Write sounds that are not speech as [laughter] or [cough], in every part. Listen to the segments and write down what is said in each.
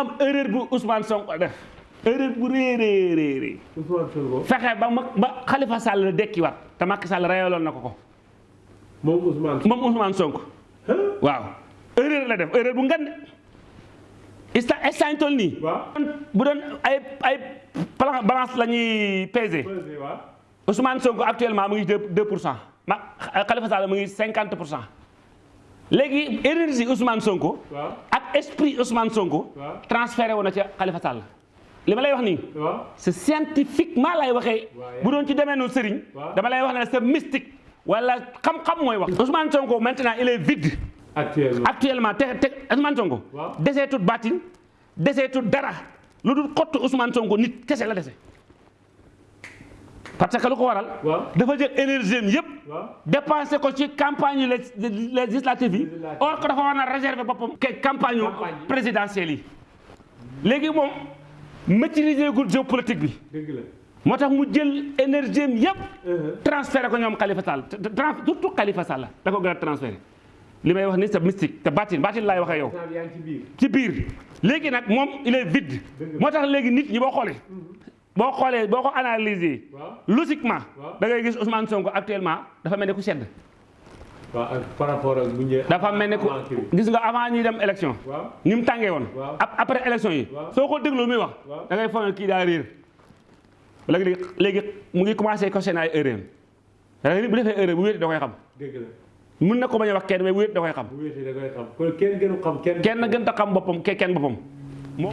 am erreur bu Ousmane Sonko def. Erreur bu Sonko. Fexe ba ba Khalifa Sall dekkiwaat te Macky Sall reyaloon na ko ko. Moom Ousmane moom Ousmane Sonko. Waaw. Erreur la def erreur bu ngand. Ista instant toll nii? Bu doon ay ay balance la ñuy peser. Ousmane Sonko actuellement mu ngi deux deux pour cent. Ma Khalifa Sall mu ngi cinquante pour cent. Léegi énergie Ousmane Sonko esprit Ousmane Sonko transféré wu na Khalifa Sall. Li ma lay wax nii c'est scientifiquement lay waxee. Bu doon ci demee noonu sëriñ Waaw. dama lay wax ne c'est mystique wala xam-xam mooy wax. Ousmane Sonko maintenant il est vide. Actuellement. Actuellement te te Ousmane Sonko Waaw. deseetut baatin deseetut dara. Lu dul xottu Ousmane Sonko nit kese la dese parce que lu ko waral? Dafa jël énergie am yëpp waaw. dépensé ko ci campagne lég- législative yi. Or que dafa war a réserver boppam ke campagne présidentielle yi. Léegi moom maîtriser gul géopolitique bi. Moo tax mu jël énergie am yëpp transféré ko ñoom Khalifa Sall. Te- te- trans surtout Khalifa Sall da ko gën a transféré. Li may wax ni c'est mystique te baatin baatin laay waxee yow. Sall yaa ngi ci biir. Ci biir. Léegi nag moom il est vide. Moo tax léegi nit ñi boo xoolee boo xoolee boo ko analyser logiquement da ngay gis Ousmane Sonko actuellement dafa mel ni ku sedd. Par rapport ak bu ñëwee dafa mel ni ku gis nga avant ñuy dem élection. Woon. Waaw. ap- après élection yi. Waaw. soo ko déglu muy wax da ngay foog ne kii daa réer. Léegi léegi mu ngi commencé questionner ay erreur da ngay bu defee erreur bu wéet da koy xam. Dëgg la. Mun na ko bañ a wax kenn mais wéet da koy xam. Wéetee da koy xam. Kon kenn gënu xam kenn. Kenn gën a xam boppam ke kenn boppam.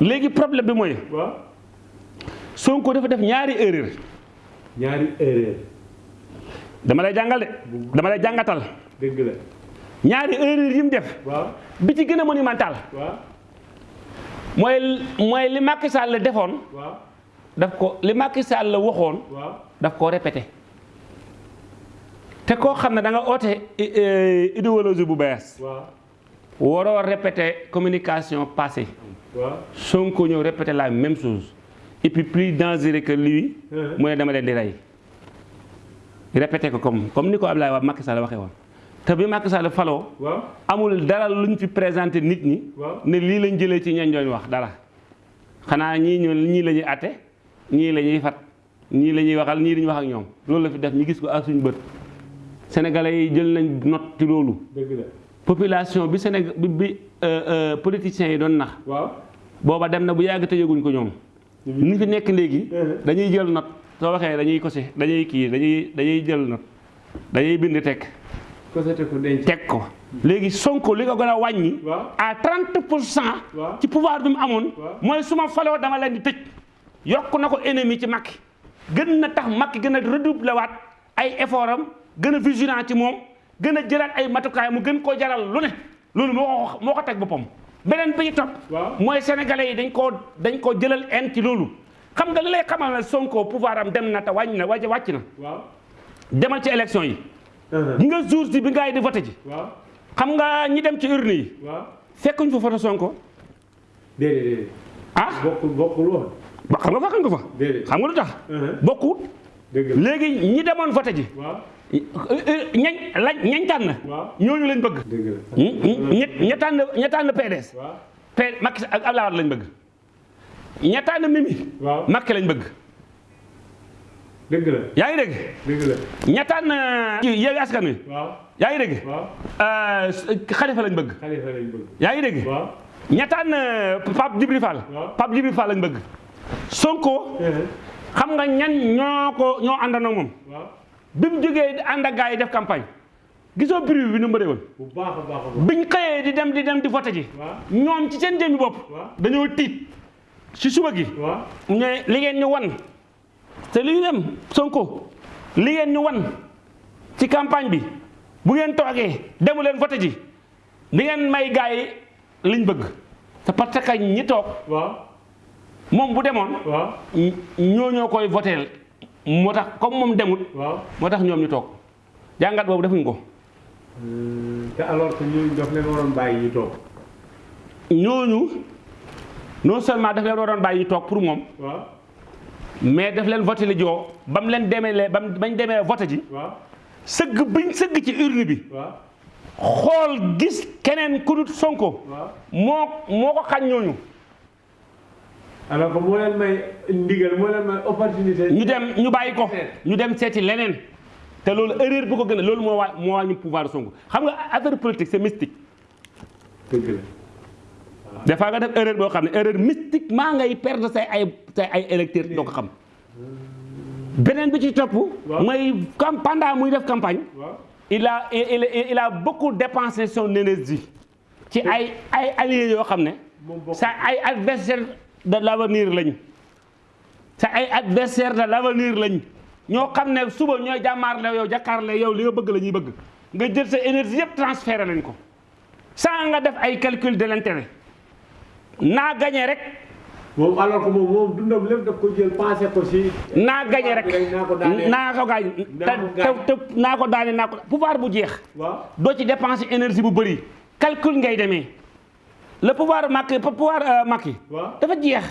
Léegi problème bi waaw Sonko dafa def ñaari erreur. Ñaari erreur. Dama lay jàngal de. Dama lay jàngatal. Dëgg la. Ñaari erreur yi mu def. Bi ci gën a monumental. Waaw. Mooy mooy li Macky Sall defoon. Waaw. Daf ko li Macky Sall waxoon. Waaw. Daf koo répété. Te koo xam ne da nga i- i- idéologie bu bees. Waaw. Waroo répété communication passée. Waaw. Sonko ñëw répété la même chose et puis plus dangereux que lui mu ne dama leen di rey répété ko comme comme ni ko Abdoulaye Wade Macky Sall waxee woon. Te bi Macky Sall faloo amul dara luñ fi présenté nit ñi ne lii lañ jëlee ci ñañ doon wax dara. Xanaa ñii ñu ñii la ñuy atte ñii la ñuy fat ñii la ñuy waxal ñii dañuy wax ak ñoom. Loolu la fi def ñu gis ko ak bët. Sénégalais yi jël nañ note ci loolu. Population bi Sénégal bi euh, euh, politiciens yi doon nax. Booba dem na bu yàgg te yëguñ ko ñoom ñu fi nekk léegi dañuy jël note soo waxee dañuy kose dañuy kii dañuy dañuy jël note dañuy bind teg ko sete ko denc. Teg ko. Léegi Sonko li ko gën a wàññi waaw. à 30 pour cent waaw. ci pouvoir bi mu amoon Waaw. mooy su ma faloo dama leen di tëj. Yokk na ko ennemi ci Macky. Gën na tax Macky gën a redoubler waat ay effort am gën a vigilant ci moom gën a jëlaat ay matukaay mu gën koo jaral lu ne. Loolu moo ko moo ko beneen bi ci waaw. Mooy sénégalais yi dañ koo dañ koo jëlal en ci loolu. Xam nga lay xamal Sonko pouvoir am dem na te wàññi na wàcc wàcc na. Demal ci élection yi. Uh-huh. nga jour si bi ngay di voté ji. Xam nga ñi dem ci urne yi. Fekkuñ fa photo Sonko. Déedéet déedéet. Ah? Bokkul bokkul woon. Ba xam nga ko fa. Xam nga lu tax? Uh-huh. bokkut. Dëgg la. Léegi ñi demoon voté ji ñañ lañ ñañ tànn ñooñu lañ bëgg. Dëgg la. Ña tànn ña tànn PDS Macky ak Abdoulaye Wade lañ bëgg. Ña tànn Mimi. Macky lañ bëgg. Dëgg la. Yaa ngi dégg? Dëgg la. Ña tànn ci Yewwi Askan Wi. Yaa ngi dégg? Waaw. Euh, lañ bëgg. Xalifa lañ bëgg. Yaa ngi dégg? Ña tànn Pape Djibril Fall. Pape Djibril Fall lañ bëgg. Sonko xam nga ñan ñoo ko ñoo àndandoo moom bi mu jógee ànd ak gars yi def campagne. Gisoo bruit bi nu mu woon? Bu baax a baax biñ xëyee di dem di dem di voté ji. Ñoom ci seen jëmmi bopp waaw. dañoo tiit. Ci suba gi. Ne li ngeen ñu wan te li ñu dem Sonko li ngeen ñu wan ci campagne bi bu ngeen toogee demu leen voté ji. Di ngeen may gars yi liñ bëgg. Te parce que ñi toog waaw. moom bu demoon waaw. ñoo ñoo koy voteel moo tax comme moom demut. Waaw. Moo tax ñoom ñu toog. Jàngat boobu defuñ ko. Te alors que ñooñu daf leen waroon bàyyi ñu toog. Ñooñu non seulement daf leen waroon bàyyi ñu toog pour moom waaw. mais daf leen voté li joo ba mu leen demee ba mu bañ demee voté ji waaw. sëgg biñ sëgg ci urne bi waaw. xool gis keneen ku dut Sonko. Waaw. Moo moo ko xañ ñooñu alors que moo leen may ndigal moo leen may opportunité. ñu dem ñu bàyyi ko ñu dem seeti leneen te loolu erreur bu ko gën a loolu moo waa moo wàññi pouvoir Sonko xam nga affaire politique c'est mystique dëgg la. des fois nga def erreur boo xam ne erreur mystiquement ngay perdre say ay say ay électeurs doo ko xam beneen bi ci topp Waaw. mooy comme pendant muy def campagne waaw. il a il, il, il a beaucoup dépensé son énergie ci ay ay alliés yoo xam ne sa ay de l'avenir lañu. Sa ay adversaire de l'avenir lañ ñoo xam ne suba ñooy jàmmaarle yow jàkkaarle yow li nga bëgg la ñuy bëgg. Nga jël sa énergie yëpp transféré lañ ko. Sans nga def ay calcul de l'intérêt. Naa gagné rek. Moom alors que moom moom dundam lépp daf ko jël pensé ko si. naa gagné rek. Naa ko ko ko te naa ko daane naa ko. Pouvoir bu jeex. Doo ci dépenser énergie bu bëri. Calcul ngay demee le pouvoir Macky pouvoir euh, Macky. Dafa jeex.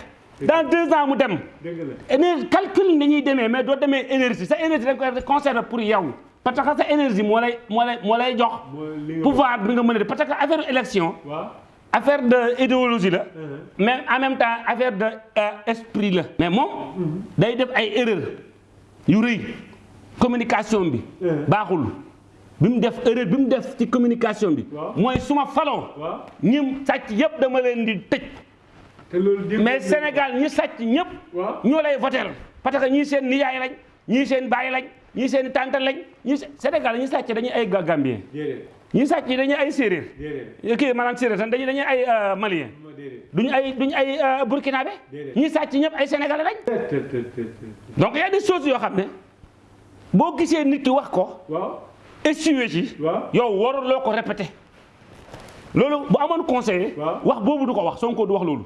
Dans deux ans mu dem. Dëgg la. énergie calcul demee mais doo demee énergie. Sa énergie koy conserver pour yow. Parce que sa énergie moo lay moo lay moo lay jox mooy li nga. pouvoir bi nga mën a def. Parce que affaire élection affaire de idéologie la. Uh-huh. mais en même temps affaire de euh, esprit la. Mais moom day def ay erreur yu rëy. Communication bi Uh-huh. baaxul bi mu def erreur bi mu def ci communication bi. Mooy suma faloo waaw. ñim sàcc yëpp dama leen di tëj. Mais Sénégal ñi sàcc ñëpp waaw. ñoo lay voter parce que ñii seen nijaay lañ ñii seen baay lañ ñii seen tante lañ ñii se- Sénégal ñi sàcc dañuy ay Gambien. Ñi sàcc dañuy ay séeréer. Kii maanaam séeréer tan dañuy dañuy ay euh, malien ma duñu ay duñu ay euh, burkinabé. Ñi sàcc ñëpp ay sénégalais lañ. Donc y a des choses yoo xam ne boo gisee nit ki wax ko. Essuyer ci. Yow waruloo ko loolu bu amoon conseiller Waaw. wax boobu du ko wax Sonko du wax loolu.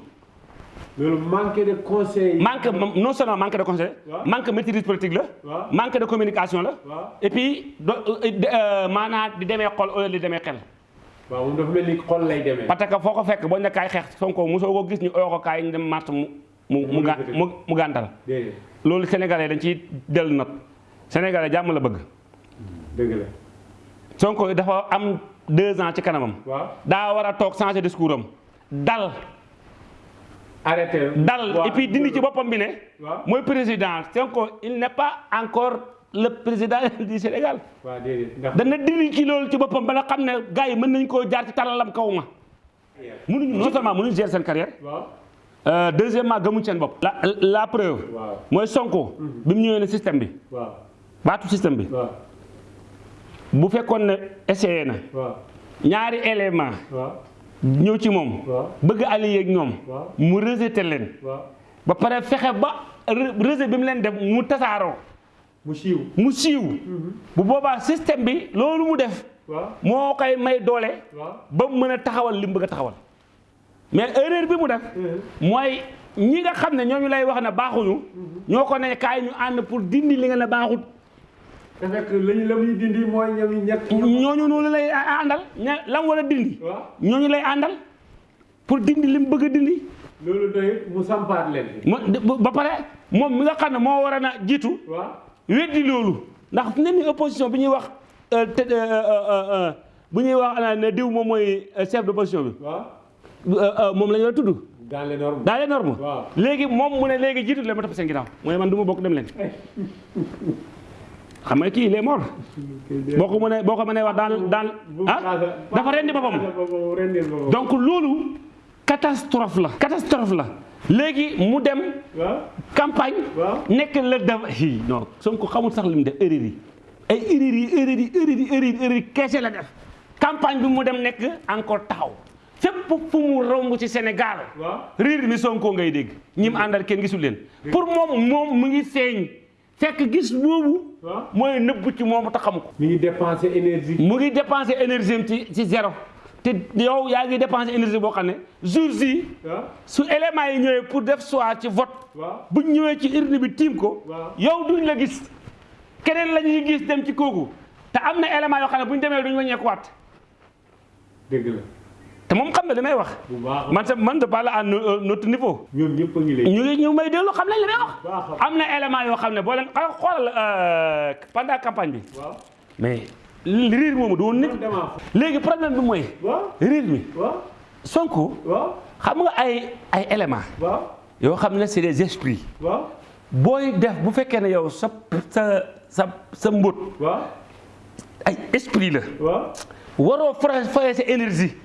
Loolu manqué de conseil. manque non seulement manque de conseil manque maîtrise politique la manque de communication la et puis do euh, maanaam di demee xol au lieu di demee xel. Waaw moom dafa mel ni xol lay demee. parce que foo ko fekk boo nekkaay xeex Sonko mosoo ko gis ñu oyoo ko kaay ñu dem mars mu mu mu ga- mu mu gàntal. Déedéet. loolu sénégalais dañ ciy dellu nag sénégalais jàmm la bëgg. Dëgg la. Sonko dafa am deux ans ci kanamam. Waaw. daa war a toog changer discours am. Dal. Arrêté. dal. Et puis dindi ci boppam bi ne mooy président. Sonko il n'est pas encore le président [laughs] du Sénégal. Déedéet. Ndax. dana dindi ci loolu ci boppam ba nga xam ne gars yi mën nañ koo jaar ci talalam kaw ma. Mënuñu non seulement mënuñu gérer seen carrière. Euh, deuxièmement gëmuñ seen bopp. La la preuve. Mooy Sonko. Bi mu ñëwee ne système bi. Waaw. baatu système bi. Bu fekkoon ne essayé na. ñaari élément. ñëw ci moom. bëgg allié ak ñoom. mu rejeté leen. ba pare fexe ba re- rejet bi mu leen def mu tasaaroo. mu siiw. mu siiw. Bu boobaa système bi loolu mu def. moo koy may doole. ba mu mën a taxawal li mu bëgg a taxawal. mais erreur bi mu def. Mooy ñi nga xam ne ñooñu lay wax ne baaxuñu. Ñoo ko ne kaay ñu ànd pour dindi li nga ne baaxut. Te fekk lañu la muy dindi mooy ñoom ñett. ñooñu noonu lay àndal. Ña lam war a dindi ñooñu lay àndal pour dindi li mu bëgg dindi. Loolu doy mu sampaat leen. ba pare moom mi nga xam ne moo war a jiitu weddi loolu. ndax ne ni opposition bi ñuy wax euh, euh, euh, bu ñuy wax ana ne diw moom mooy chef d'opposition bi. Moom la ñu war a tudd. Dans les normes. dans les normes. Léegi moom mu ne léegi jiitu leen ma topp seen ginnaaw. mooy man du ma bokk dem leen [laughs] xam nga kii il est mort boo ko mënee boo ko mënee wax dans dans ah dafa rendi boppam. donc loolu catastrophe la. Catastrophe la. Léegi mu dem campagne nekk la def hi non. Sonko xamul sax li mu def erreur yi. Ay erreur yi erreur yi erreur yi erreur erreur keese la def. Campagne bi mu dem nekk encore taxaw. Fépp fu mu romb ci Sénégal. Riir mi Sonko ngay dégg. Ñi mu àndal kenn gisul leen. Pour moom moom mu ngi feeñ. Fekk gis waaw. Mooy nëbbu ci moom te xamu ko. Mi ngi dépensé énergie. mu ngi dépenser énergie am ci ci zéro. Te yow yaa ngi dépenser énergie boo xam ne waaw. su éléments yi ñëwee pour def choix ci vote. Bu ñëwee ci urne bi tiim ko. Yow duñ la gis. Keneen la ñuy gis dem ci kooku. Te am na élément yoo xam ne bu ñu demee duñ wàññeekuwaat. Dëgg la. Te moom xam na li may wax. Bu baax man sa man de parler à no- notre niveau. Ñoom ñëpp a ngi lay. ñu ngi ñu may dellu xam nañ li may wax. Baax a am na élément yoo xam ne boo leen xa- xoolal euh, pendant campagne bi. Mais riir moomu du woon nit. Man damaa. léegi problème bi mooy waaw. riir mi. Waaw. Sonko waaw. xam nga ay ay élément waaw. yoo xam ne c'est des esprits. Booy def bu fekkee ne yow sa sa sa sa mbóot waaw. ay esprit la. Waroo sa énergie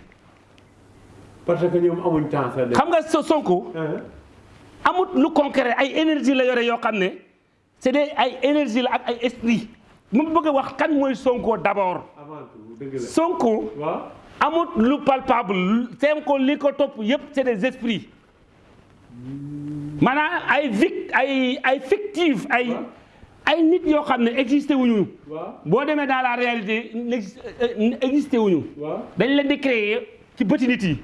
parce que ñoom amuñ temps sax xam nga sa Sonko ah amut lu concret ay énergie la yore yoo xam ne c'est des ay énergie la ak ay esprit. Mu bëgg a wax kan mooy Sonko d'abord. Avant tout dëgg la. Sonko waaw. amut lu palpable. Sonko li ko topp yépp c'est des esprits. Maanaam ay vic ay ay fictif ay ay nit yoo xam ne existé wuñu. Waaw. Boo demee dans la réalité n'exi- euh, wuñu. Dañ leen di créer ci bëti nit yi.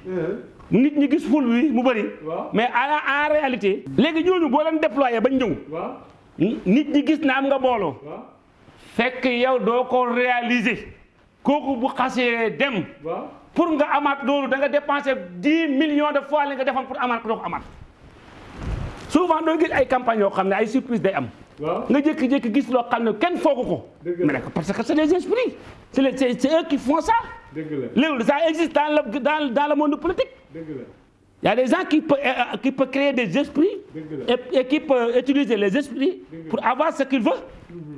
Nit ñi gis ful bi mu waaw. mais en en réalité. léegi ñooñu boo leen déployé bañ ñëw. Nit ñi gis na am nga mbooloo. Waaw. fekk yow doo ko réaliser. kooku bu xasee dem. Pour nga amaat loolu da nga dépenser dix millions de fois li nga defoon pour amaat ko doo ko amaat. souvent doo gis ay campagnes yoo xam ne ay surprise day am. Nga jékki-jékki gis loo xam ne kenn foogu ko. Mais parce que c'est esprits. les- c'est c'est eux qui font ça ça existe dans le dans dans le monde politique. Il y a des gens qui peuvent euh, qui peuvent créer des esprits et, et qui peuvent utiliser les esprits pour avoir ce qu'ils veulent.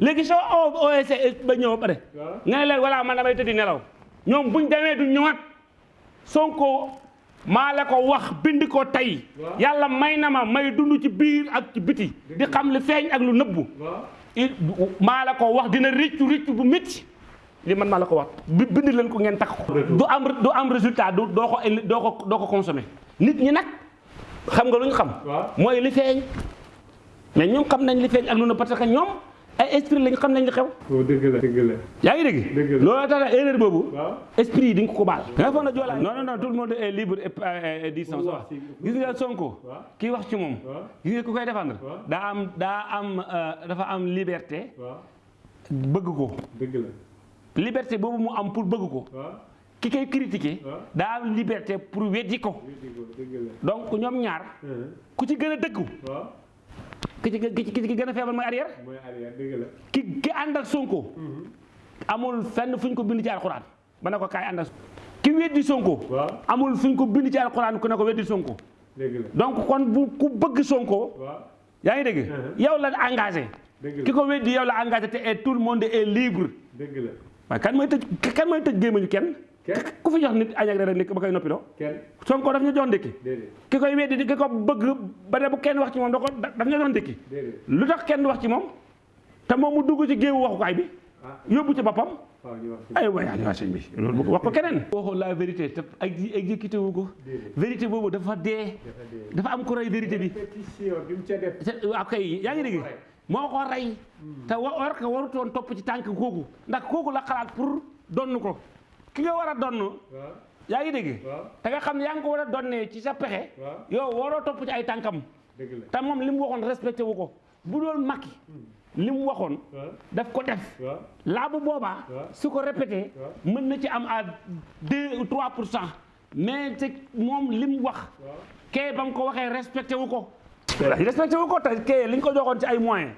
léegi soo oo OSC ba ñëw ba pare. waaw. Nga ne leen voilà man damay tëddi nelaw. Ñoom buñ demee du ñëwaat. Sonko maa la ko wax bind ko tey. Waaw. yàlla may na ma may dund ci biir ak ci biti. Di xam li feeñ ak lu nëbbu. waaw. Il maa la ko wax dina riccu riccu bu métti li man maa la ko wax bi bind leen ko ngeen takk ko. du am du am résultat du doo ko doo ko ko consommer nit ñi nag xam nga lu ñu xam. mooy li feeñ mais ñoom xam nañ li feeñ ak lu nëbb parce que ñoom ay esprit lañ xam nañ li xew. oh dëgg la dëgg la yaa ngi dégg. Dëgg la. loolu tax erreur waaw esprit di nga ko baal. nga foog na Joola non non non tout le monde est libre et dit wax ci- gis nga Sonko. kii wax ci waaw gis nga ku koy défendre. daa am daa am euh, dafa am liberté bëgg ko. dëgg la liberté boobu mu am pour bëgg ko. Ki koy critiquer daa am liberté pour weddi ko. Donc ñoom ñaar ku ci gën a dëggu ki ci ki ci ki ci gën a feebar mooy arrière. Mooy arrière dëgg la. Ki ki ànd ak Sonko amul fenn fu ñu ko bind ci alxuraan. Ba ne ko kaay ànd ak ki weddi Sonko amul fu ñu ko bind ci alxuraan ku ne ko weddi Sonko. Donc kon bu ku bëgg Sonko waaw. yaa ngi dégg? Mhm. yow la engagé. Dëgg ki la ko weddi yow la engagé et tout le monde est libre. Dëgg la waaye kan mooy tëj kan mooy tëj gémmañu kenn? Ku fi jox nit añ ak reer ndékki ba koy noppiloo kenn. Sonko daf ñu jox ndékki. Ki koy weddi di ki ko bëgg ba ne bu kenn wax ci moom da ko daf ñu doon ndékki. Lu tax kenn wax ci moom? Te moom mu dugg ci géewu waxukaay bi ah. yóbbu ci boppam. Waaw ñu wax ay sëñ bi loolu wax ko keneen. Waxoon la vérité te ak exécuté wu ko. Vérité boobu dafa dee. Dafa am rey vérité bi. Répétition bi mu ca def. Te waaw kay yaa ngi dégg moo ko rey te wa- war ko warutoon topp ci tànk kooku ndax kooku la xalaat pour donn ko. Ki nga war a donn yaa ngi dégg? Te nga xam ne yaa ngi ko war a donnee ci sa pexe. Yow waroo topp ci ay tànkam. Dëgg la. Te moom li mu waxoon respecté wu ko. Bu doon Macky li mu waxoon waaw daf ko def. Waaw laa bu boobaa su ko répété mën na ci am à deux ou trois pour cent. Mais te moom li mu wax kee ba mu ko waxee respecté wu ko respecté. Wu ko te kee li ñu ko joxoon ci ay moyens.